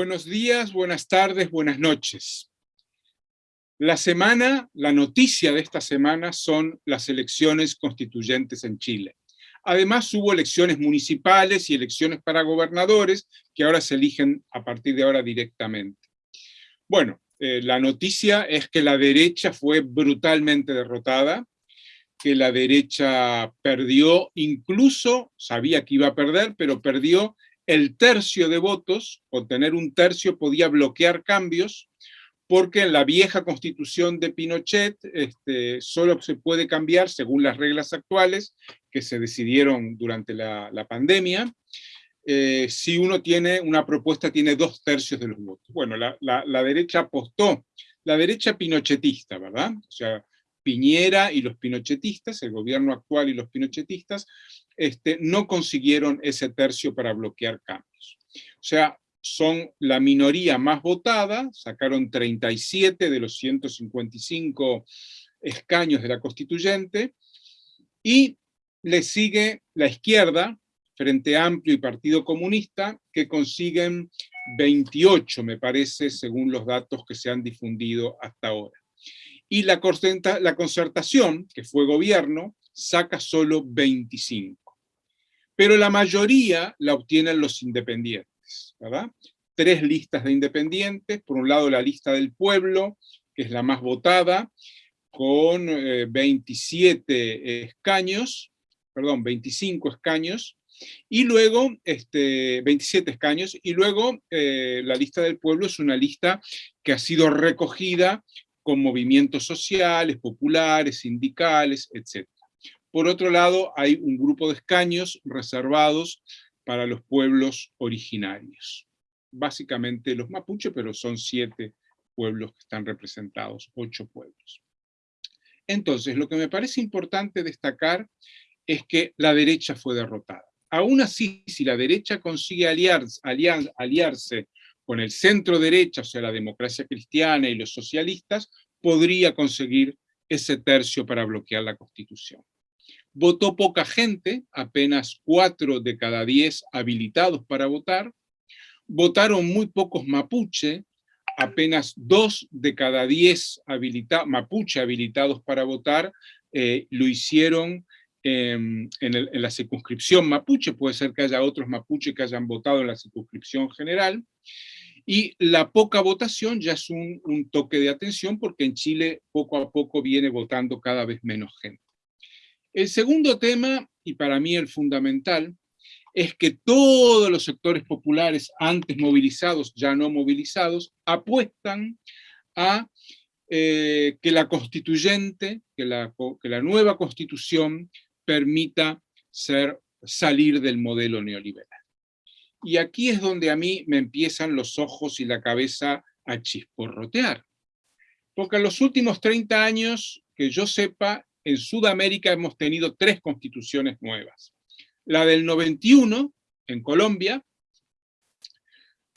Buenos días, buenas tardes, buenas noches. La semana, la noticia de esta semana son las elecciones constituyentes en Chile. Además hubo elecciones municipales y elecciones para gobernadores que ahora se eligen a partir de ahora directamente. Bueno, eh, la noticia es que la derecha fue brutalmente derrotada, que la derecha perdió, incluso sabía que iba a perder, pero perdió el tercio de votos, o tener un tercio podía bloquear cambios, porque en la vieja constitución de Pinochet este, solo se puede cambiar según las reglas actuales que se decidieron durante la, pandemia, eh, si uno tiene, una propuesta tiene dos tercios de los votos. Bueno, la, la derecha apostó, la derecha pinochetista, ¿verdad? O sea, Piñera y los pinochetistas, el gobierno actual y los pinochetistas, este, no consiguieron ese tercio para bloquear cambios. O sea, son la minoría más votada, sacaron 37 de los 155 escaños de la constituyente, y le sigue la izquierda, Frente Amplio y Partido Comunista, que consiguen 28, me parece, según los datos que se han difundido hasta ahora. Y la, concertación, que fue gobierno, saca solo 25. Pero la mayoría la obtienen los independientes. ¿verdad? Tres listas de independientes, por un lado la lista del pueblo, que es la más votada, con 27 eh, escaños, perdón, 25 escaños, y luego, este, 27 escaños, y luego eh, la lista del pueblo es una lista que ha sido recogida con movimientos sociales, populares, sindicales, etc. Por otro lado, hay un grupo de escaños reservados para los pueblos originarios. Básicamente los mapuches, pero son siete pueblos que están representados, ocho pueblos. Entonces, lo que me parece importante destacar es que la derecha fue derrotada. Aún así, si la derecha consigue aliarse, aliarse con el centro derecha, o sea, la democracia cristiana y los socialistas, podría conseguir ese tercio para bloquear la Constitución. Votó poca gente, apenas cuatro de cada diez habilitados para votar. Votaron muy pocos mapuche, apenas dos de cada diez mapuche habilitados para votar eh, lo hicieron en, en, la circunscripción mapuche, puede ser que haya otros mapuche que hayan votado en la circunscripción general, y la poca votación ya es un toque de atención porque en Chile poco a poco viene votando cada vez menos gente. El segundo tema, y para mí el fundamental, es que todos los sectores populares antes movilizados, ya no movilizados, apuestan a eh, que la constituyente, que la, nueva constitución permita ser, salir del modelo neoliberal. Y aquí es donde a mí me empiezan los ojos y la cabeza a chisporrotear. Porque en los últimos 30 años, que yo sepa, en Sudamérica hemos tenido tres constituciones nuevas. La del 91, en Colombia,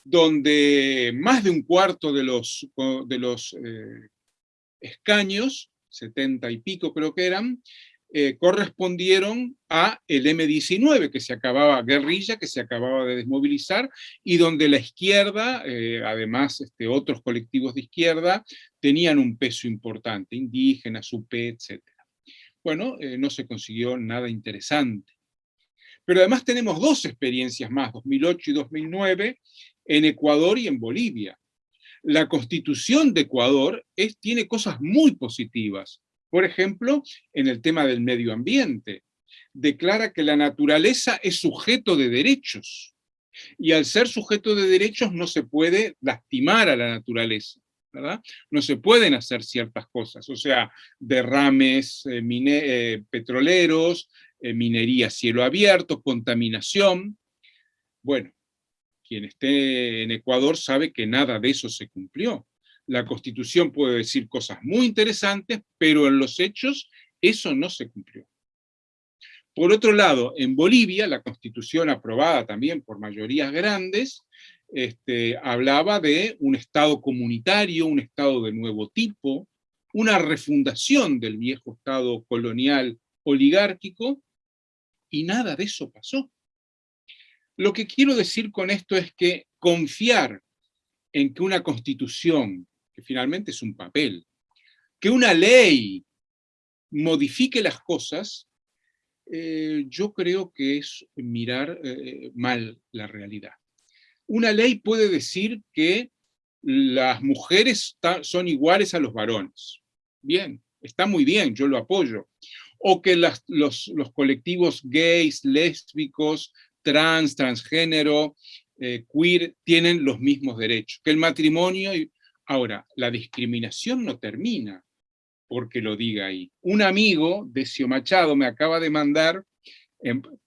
donde más de un cuarto de los, de los eh, escaños, 70 y pico creo que eran, eh, correspondieron a el M-19, que se acababa, guerrilla, que se acababa de desmovilizar, y donde la izquierda, eh, además este, otros colectivos de izquierda, tenían un peso importante, indígenas, UP, etc bueno, eh, no se consiguió nada interesante. Pero además tenemos dos experiencias más, 2008 y 2009, en Ecuador y en Bolivia. La constitución de Ecuador tiene cosas muy positivas. Por ejemplo, en el tema del medio ambiente. Declara que la naturaleza es sujeto de derechos. Y al ser sujeto de derechos no se puede lastimar a la naturaleza. No se pueden hacer ciertas cosas, o sea, derrames eh, eh, petroleros, eh, minería cielo abierto, contaminación. Bueno, quien esté en Ecuador sabe que nada de eso se cumplió. La Constitución puede decir cosas muy interesantes, pero en los hechos eso no se cumplió. Por otro lado, en Bolivia, la Constitución aprobada también por mayorías grandes, este, hablaba de un Estado comunitario, un Estado de nuevo tipo, una refundación del viejo Estado colonial oligárquico, y nada de eso pasó. Lo que quiero decir con esto es que confiar en que una constitución, que finalmente es un papel, que una ley modifique las cosas, eh, yo creo que es mirar eh, mal la realidad. Una ley puede decir que las mujeres son iguales a los varones. Bien, está muy bien, yo lo apoyo. O que los, colectivos gays, lésbicos, trans, transgénero, eh, queer, tienen los mismos derechos. Que el matrimonio... Ahora, la discriminación no termina porque lo diga ahí. Un amigo, Decio Machado, me acaba de mandar,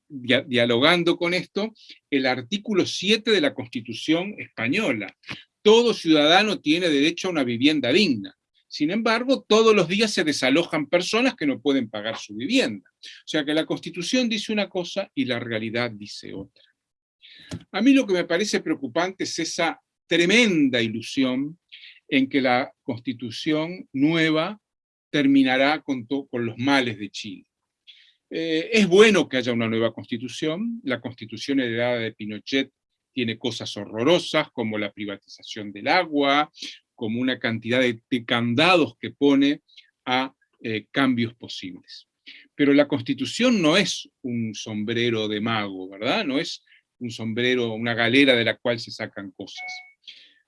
dialogando con esto, el artículo 7 de la Constitución española. Todo ciudadano tiene derecho a una vivienda digna. Sin embargo, todos los días se desalojan personas que no pueden pagar su vivienda. O sea que la Constitución dice una cosa y la realidad dice otra. A mí lo que me parece preocupante es esa tremenda ilusión en que la Constitución nueva terminará con los males de Chile. Eh, es bueno que haya una nueva constitución, la constitución heredada de Pinochet tiene cosas horrorosas como la privatización del agua, como una cantidad de, candados que pone a eh, cambios posibles. Pero la constitución no es un sombrero de mago, ¿verdad? No es un sombrero, una galera de la cual se sacan cosas.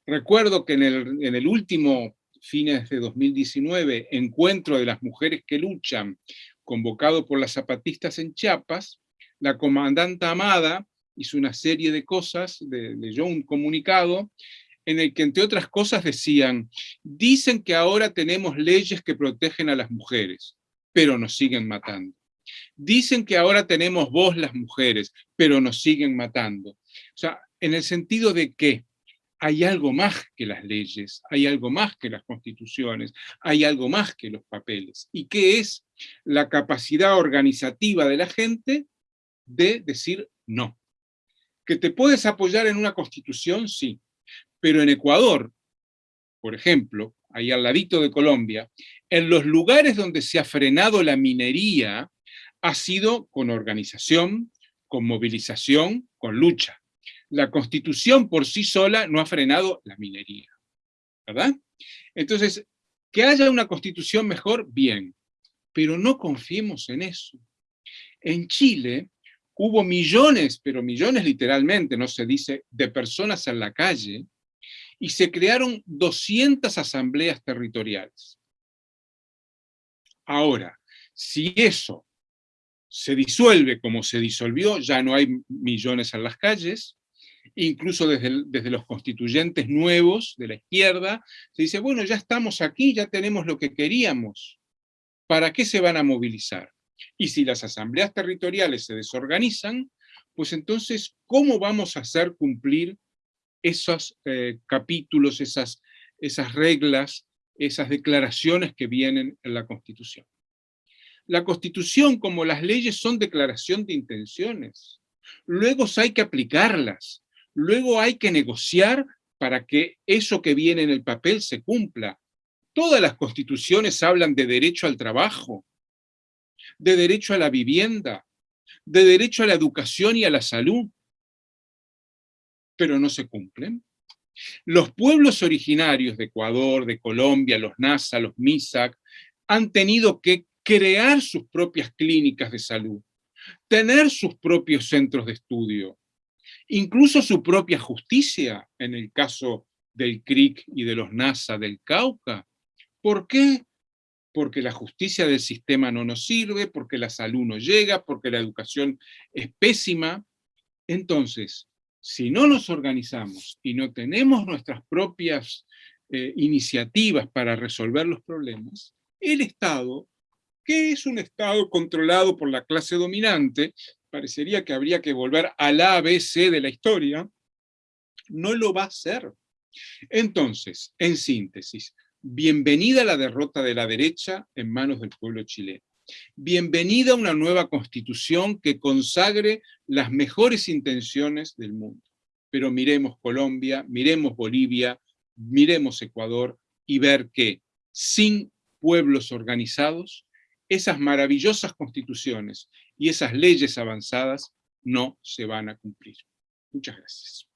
Recuerdo que en el, en el último fines de 2019, encuentro de las mujeres que luchan, convocado por las zapatistas en Chiapas, la comandante Amada hizo una serie de cosas, leyó un comunicado, en el que entre otras cosas decían, dicen que ahora tenemos leyes que protegen a las mujeres, pero nos siguen matando. Dicen que ahora tenemos voz las mujeres, pero nos siguen matando. O sea, en el sentido de que hay algo más que las leyes, hay algo más que las constituciones, hay algo más que los papeles. ¿Y qué es la capacidad organizativa de la gente de decir no? ¿Que te puedes apoyar en una constitución? Sí. Pero en Ecuador, por ejemplo, ahí al ladito de Colombia, en los lugares donde se ha frenado la minería, ha sido con organización, con movilización, con lucha la constitución por sí sola no ha frenado la minería, ¿verdad? Entonces, que haya una constitución mejor, bien, pero no confiemos en eso. En Chile hubo millones, pero millones literalmente, no se dice, de personas en la calle, y se crearon 200 asambleas territoriales. Ahora, si eso se disuelve como se disolvió, ya no hay millones en las calles, incluso desde, desde, los constituyentes nuevos de la izquierda, se dice, bueno, ya estamos aquí, ya tenemos lo que queríamos. ¿Para qué se van a movilizar? Y si las asambleas territoriales se desorganizan, pues entonces, ¿cómo vamos a hacer cumplir esos eh, capítulos, esas, esas reglas, esas declaraciones que vienen en la Constitución? La Constitución, como las leyes, son declaración de intenciones. Luego hay que aplicarlas. Luego hay que negociar para que eso que viene en el papel se cumpla. Todas las constituciones hablan de derecho al trabajo, de derecho a la vivienda, de derecho a la educación y a la salud, pero no se cumplen. Los pueblos originarios de Ecuador, de Colombia, los NASA, los MISAC, han tenido que crear sus propias clínicas de salud, tener sus propios centros de estudio, incluso su propia justicia, en el caso del CRIC y de los NASA del Cauca. ¿Por qué? Porque la justicia del sistema no nos sirve, porque la salud no llega, porque la educación es pésima. Entonces, si no nos organizamos y no tenemos nuestras propias eh, iniciativas para resolver los problemas, el Estado, que es un Estado controlado por la clase dominante, parecería que habría que volver al ABC de la historia, no lo va a hacer. Entonces, en síntesis, bienvenida la derrota de la derecha en manos del pueblo chileno. Bienvenida una nueva constitución que consagre las mejores intenciones del mundo. Pero miremos Colombia, miremos Bolivia, miremos Ecuador y ver que sin pueblos organizados, esas maravillosas constituciones y esas leyes avanzadas no se van a cumplir. Muchas gracias.